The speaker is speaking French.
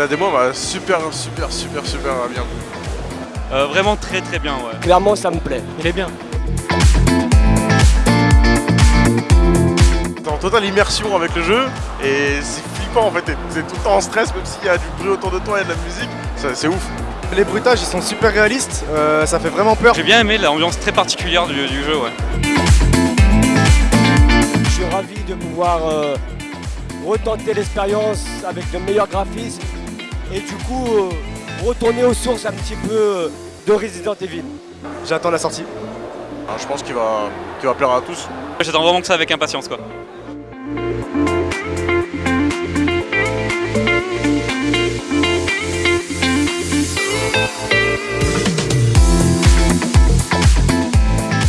Ouais, super, super, super, super bien. Euh, vraiment très très bien, ouais. Clairement, ça me plaît. Il est bien. T'es en totale immersion avec le jeu et c'est flippant en fait, t'es tout le temps en stress même s'il y a du bruit autour de toi et de la musique, c'est ouf. Les bruitages ils sont super réalistes, euh, ça fait vraiment peur. J'ai bien aimé l'ambiance très particulière du, du jeu, ouais. Je suis ravi de pouvoir euh, retenter l'expérience avec de meilleurs graphismes et du coup euh, retourner aux sources un petit peu euh, de Resident Evil. J'attends la sortie. Alors, je pense qu'il va, qu'il va plaire à tous. J'attends vraiment que ça avec impatience, quoi.